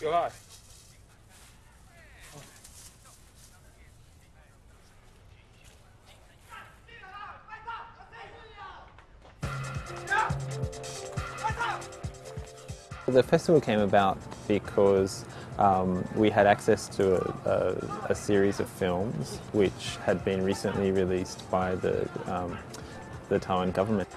You're. The festival came about because um, we had access to a, a, a, series of films which had been recently released by the, um, the Taiwan government.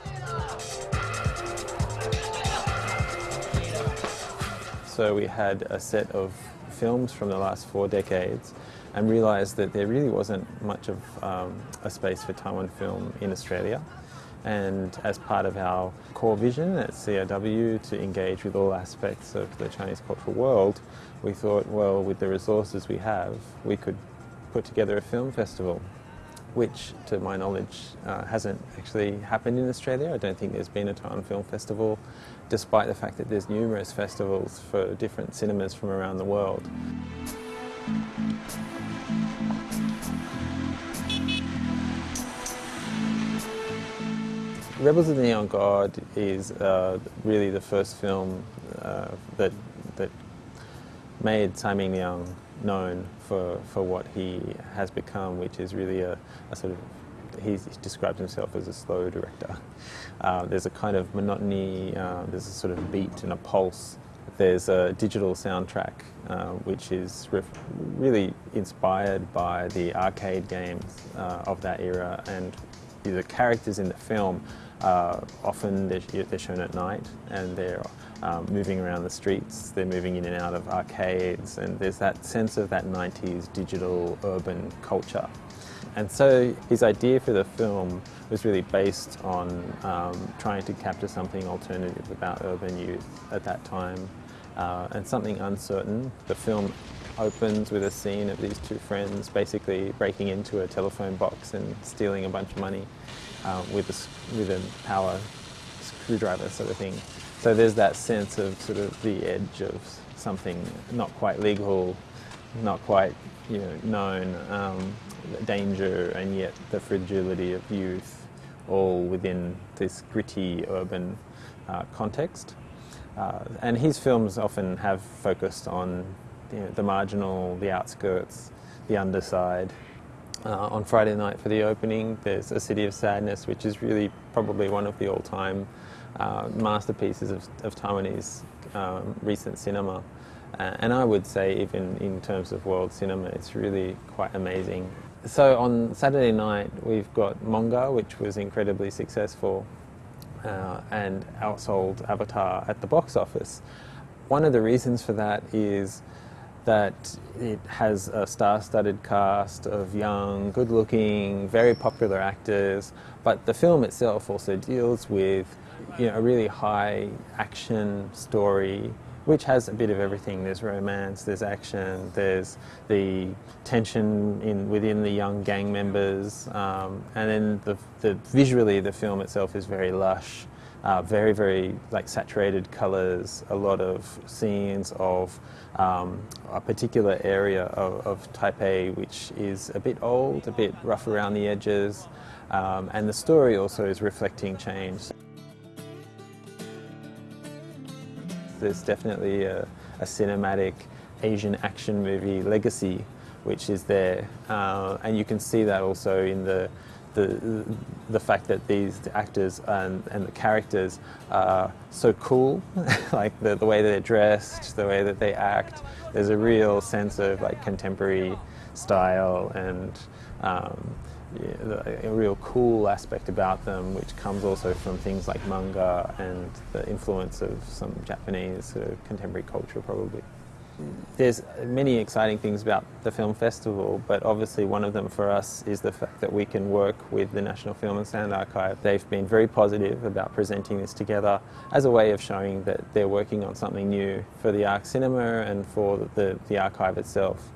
So we had a set of films from the last four decades and realised that there really wasn't much of um, a space for Taiwan film in Australia. And as part of our core vision at CIW to engage with all aspects of the Chinese cultural world, we thought, well, with the resources we have, we could put together a film festival, which, to my knowledge, uh, hasn't actually happened in Australia. I don't think there's been a Taiwan Film Festival, despite the fact that there's numerous festivals for different cinemas from around the world. Rebels of the Neon God is uh, really the first film uh, that that made Tsai Ming-liang known for, for what he has become, which is really a, a sort of, he describes himself as a slow director. Uh, there's a kind of monotony, uh, there's a sort of beat and a pulse. There's a digital soundtrack, uh, which is really inspired by the arcade games uh, of that era and the characters in the film uh, often they're, they're, shown at night and they're um, moving around the streets, they're moving in and out of arcades and there's that sense of that 90s digital urban culture. And so his idea for the film was really based on um, trying to capture something alternative about urban youth at that time uh, and something uncertain. The film opens with a scene of these two friends basically breaking into a telephone box and stealing a bunch of money uh, with, a, with a power screwdriver sort of thing. So there's that sense of sort of the edge of something not quite legal, not quite you know, known, um, danger and yet the fragility of youth all within this gritty urban uh, context. Uh, and his films often have focused on you know, the marginal, the outskirts, the underside, uh, on Friday night for the opening, there's A City of Sadness, which is really probably one of the all-time uh, masterpieces of, of Taiwanese um, recent cinema. Uh, and I would say even in terms of world cinema, it's really quite amazing. So on Saturday night, we've got Monga, which was incredibly successful uh, and outsold Avatar at the box office. One of the reasons for that is that it has a star-studded cast of young, good-looking, very popular actors, but the film itself also deals with you know, a really high action story which has a bit of everything. There's romance, there's action, there's the tension in within the young gang members, um, and then the, the, visually the film itself is very lush uh, very, very like saturated colors, a lot of scenes of um, a particular area of, of, Taipei which is a bit old, a bit rough around the edges, um, and the story also is reflecting change. There's definitely a, a cinematic Asian action movie legacy which is there, uh, and you can see that also in the the, the fact that these actors and, and the characters are so cool, like the, the way that they're dressed, the way that they act. There's a real sense of like contemporary style and um, yeah, a real cool aspect about them, which comes also from things like manga and the influence of some Japanese sort of contemporary culture probably. There's many exciting things about the film festival, but obviously one of them for us is the fact that we can work with the National Film and Sound Archive. They've been very positive about presenting this together as a way of showing that they're working on something new for the Arc Cinema and for the, the archive itself.